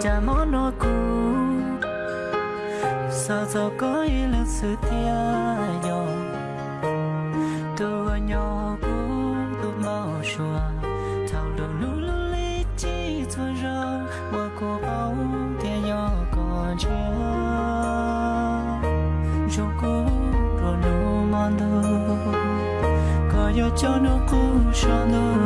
cha mó nó cú sao sao có ý lực sự tia nhỏ tôi nhỏ cú tôi mau xua Thảo đồ nụ lưu lý chi cho rau mà cô bóng tia nhỏ còn chưa. Cho cú rồi nụ mòn đồ có yêu cho nó cú cho đâu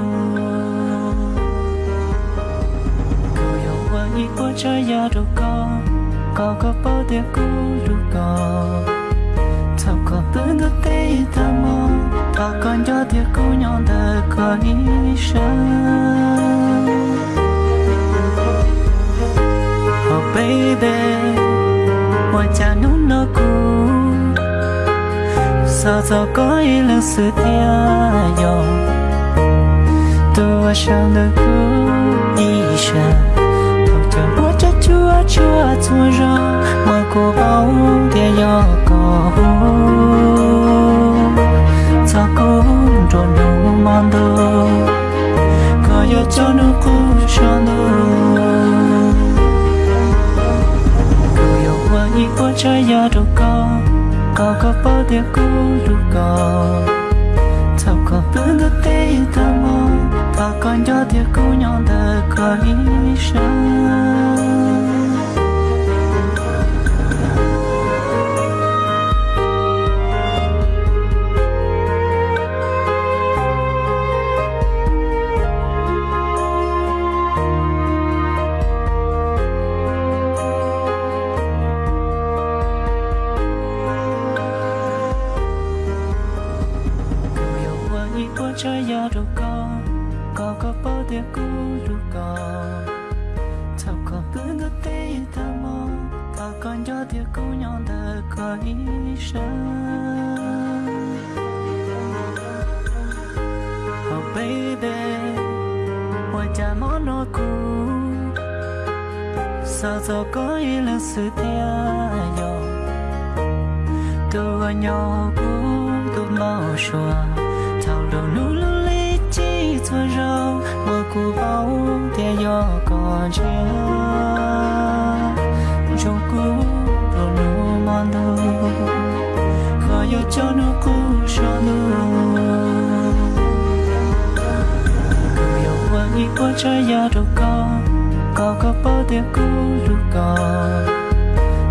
nhị qua ya đâu có có có bao tiêu cũ đâu có thao có bữa nước ta mò thao còn cho tiêu cũ nhon đời có ý sáng Oh baby Mọi cha nó nó cũ Sao sao có ý là sự tia nhau, Tôi sang được cũ đi sao? Chúa chúa chúa ra mà cô bao để nhỏ có cho cô tròn đủ mong đồ có yo cho nó cô cho nó cô yêu hoa nhị qua trái ya đâu có có có bao để cô đủ có sao có bữa nước tê ta mong ta còn cho tiếc cô nhỏ đời có ý sáng đâu có có có bao tiêu cũ đâu có thao có bữa nước tê ta ta còn cho tiêu cũ nhon đời có ý Oh baby Ôi cha mó nó cũ Sao sao có ý là sự tia nhỏ Tôi nhỏ cũ tôi mau xóa thao đầu nụ tia gió còn chưa trong cũ rồi nụ mòn đâu khó yêu cho nụ cũ cho nụ cứ yêu qua nghĩ qua trái ya đâu có có có bao tiền cũ đâu có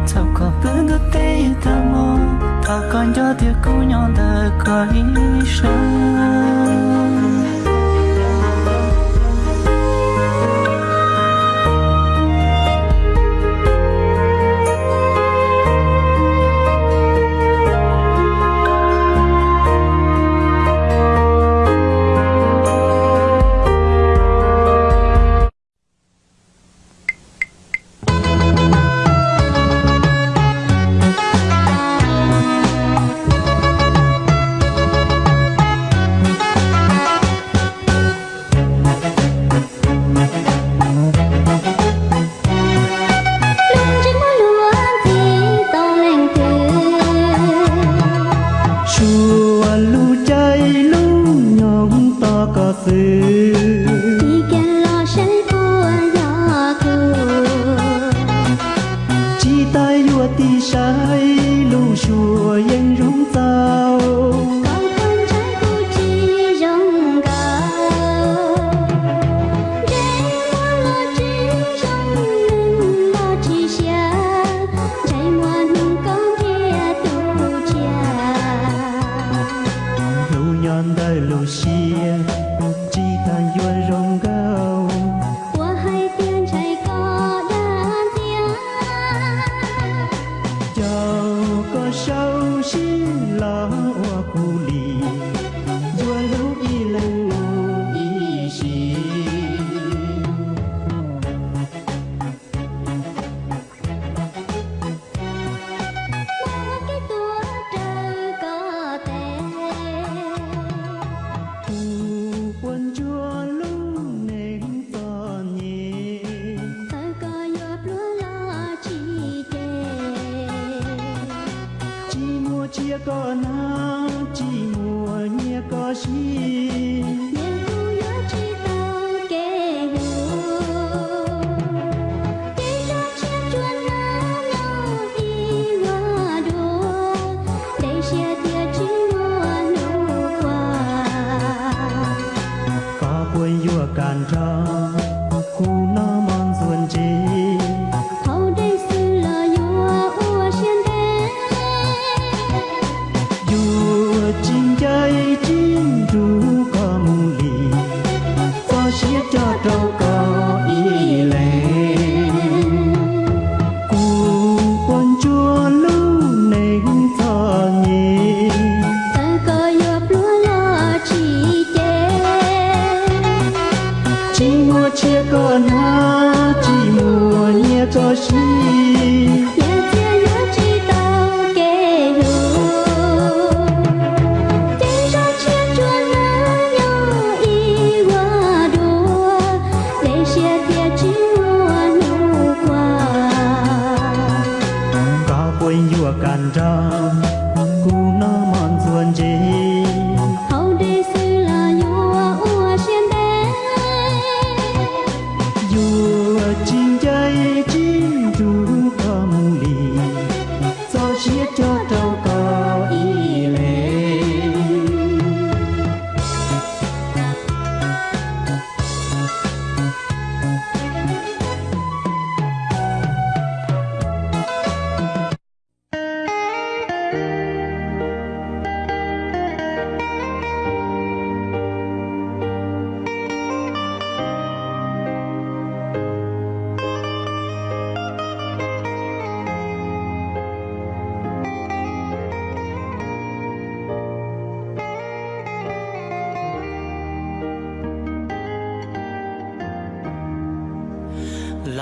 sao có bữa nước tê ta mong ta còn cho tiếc cũ nhon đời có ý 熟悉。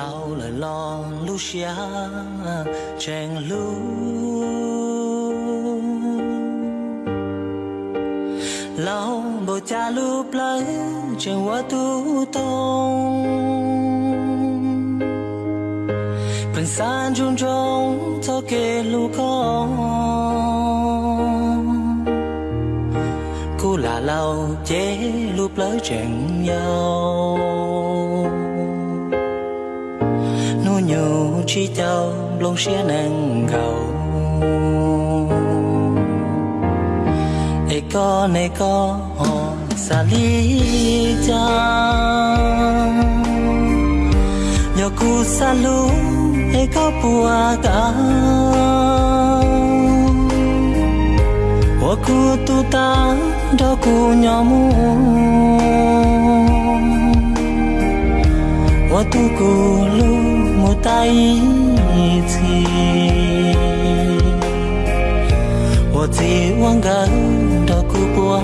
Sáng xia chèn lu lâu bộ cha lu plơ chèn wa tu tông. Phần san chung trong cho kê lu con. Cô là lâu, chế lu plơ chèn nhau. Chi tàu lông xia nàng gầu ê có nê có hò xa lý cha. Nhờ cu xa lu, ê có bùa cả hoa cu tu ta đó cu nhỏ mu. Hoa tu cu lu một tay thì một gì quăng gần đó cứ qua